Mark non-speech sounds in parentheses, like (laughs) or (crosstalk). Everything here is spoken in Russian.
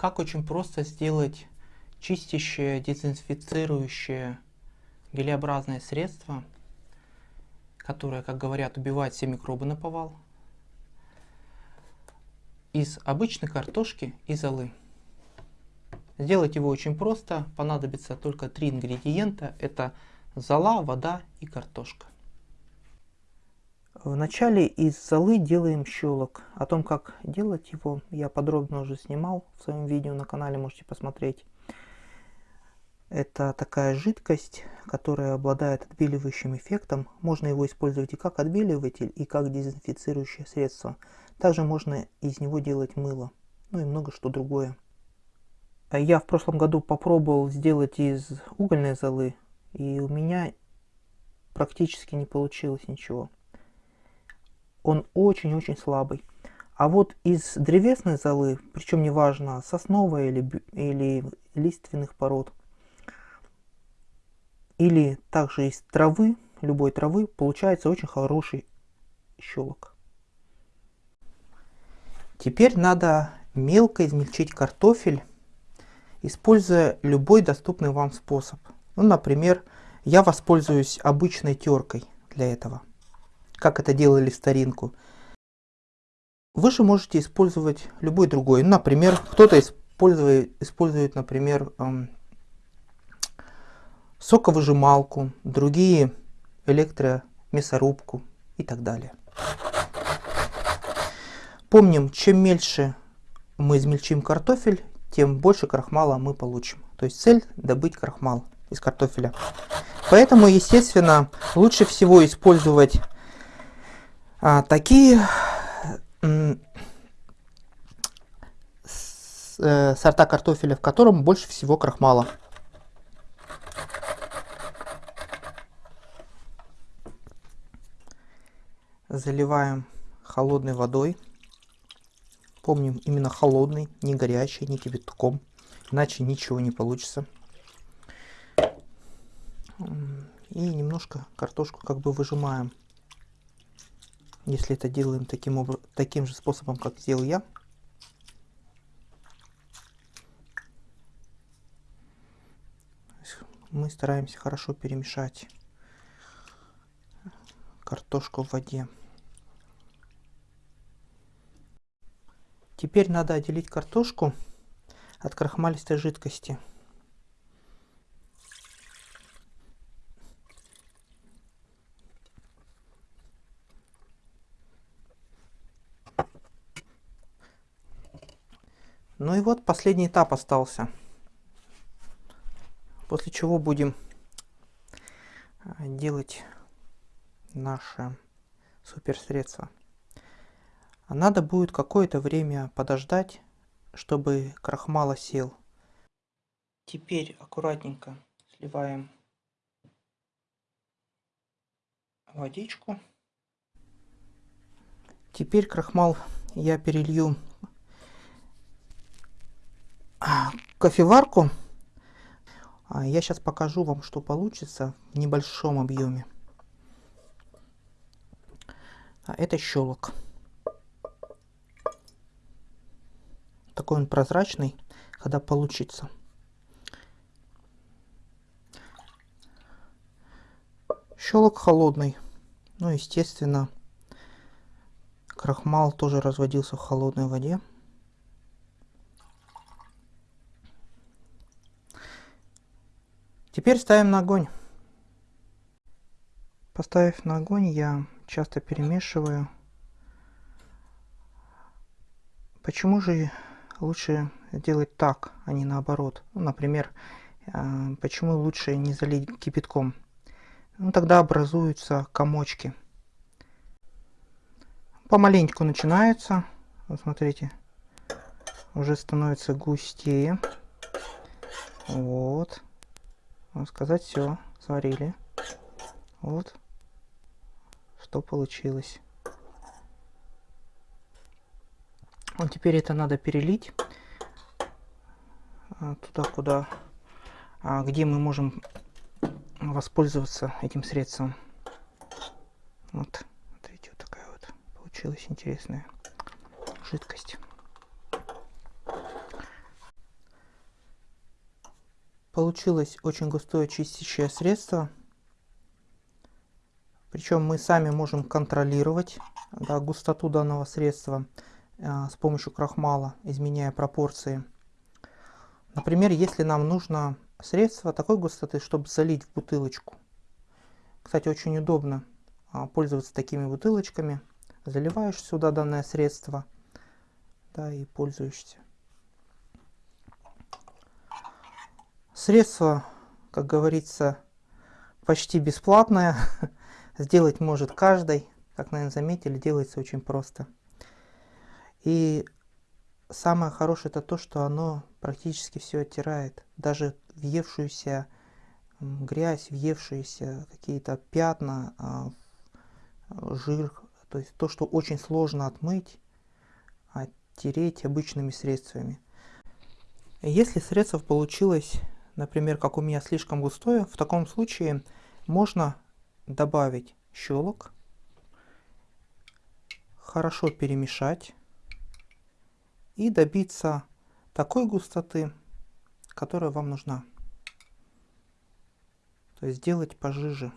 как очень просто сделать чистящее, дезинфицирующее гелеобразное средство, которое, как говорят, убивает все микробы на повал, из обычной картошки и золы. Сделать его очень просто, понадобится только три ингредиента, это зола, вода и картошка. Вначале из золы делаем щелок. О том, как делать его, я подробно уже снимал в своем видео на канале, можете посмотреть. Это такая жидкость, которая обладает отбеливающим эффектом. Можно его использовать и как отбеливатель, и как дезинфицирующее средство. Также можно из него делать мыло, ну и много что другое. Я в прошлом году попробовал сделать из угольной золы, и у меня практически не получилось ничего. Он очень-очень слабый. А вот из древесной золы, причем неважно, сосновой или, или лиственных пород, или также из травы, любой травы, получается очень хороший щелок. Теперь надо мелко измельчить картофель, используя любой доступный вам способ. Ну, например, я воспользуюсь обычной теркой для этого, как это делали в старинку. Вы же можете использовать любой другой. Например, кто-то использует, использует, например, эм, соковыжималку, другие электромясорубку и так далее. Помним, чем мельче мы измельчим картофель, тем больше крахмала мы получим. То есть цель добыть крахмал из картофеля. Поэтому, естественно, лучше всего использовать а, такие э, сорта картофеля, в котором больше всего крахмала. заливаем холодной водой. Помним, именно холодной, не горячей, не кипятком, иначе ничего не получится. И немножко картошку как бы выжимаем. Если это делаем таким, образом, таким же способом, как сделал я. Мы стараемся хорошо перемешать картошку в воде. Теперь надо отделить картошку от крахмалистой жидкости. Ну и вот последний этап остался. После чего будем а, делать наше суперсредство. А надо будет какое-то время подождать, чтобы крахмал осел. Теперь аккуратненько сливаем водичку. Теперь крахмал я перелью кофеварку. А я сейчас покажу вам, что получится в небольшом объеме. А это щелок. такой он прозрачный, когда получится. Щелок холодный. Ну, естественно, крахмал тоже разводился в холодной воде. Теперь ставим на огонь. Поставив на огонь, я часто перемешиваю. Почему же лучше делать так, а не наоборот. Ну, например, э, почему лучше не залить кипятком? Ну, тогда образуются комочки. Помаленьку начинается. Вот смотрите, уже становится густее. Вот. Сказать, все, сварили. Вот, что получилось. Вот теперь это надо перелить а, туда, куда, а, где мы можем воспользоваться этим средством. Вот, смотрите, вот такая вот получилась интересная жидкость. Получилось очень густое чистящее средство. Причем мы сами можем контролировать да, густоту данного средства э, с помощью крахмала, изменяя пропорции. Например, если нам нужно средство такой густоты, чтобы залить в бутылочку. Кстати, очень удобно э, пользоваться такими бутылочками. Заливаешь сюда данное средство да, и пользуешься. Средство, как говорится, почти бесплатное. (laughs) Сделать может каждый. Как, наверное, заметили, делается очень просто. И самое хорошее это то, что оно практически все оттирает. Даже въевшуюся грязь, въевшиеся какие-то пятна, а, жир. То есть то, что очень сложно отмыть, оттереть обычными средствами. Если средство получилось например, как у меня слишком густое, в таком случае можно добавить щелок, хорошо перемешать и добиться такой густоты, которая вам нужна. То есть сделать пожиже.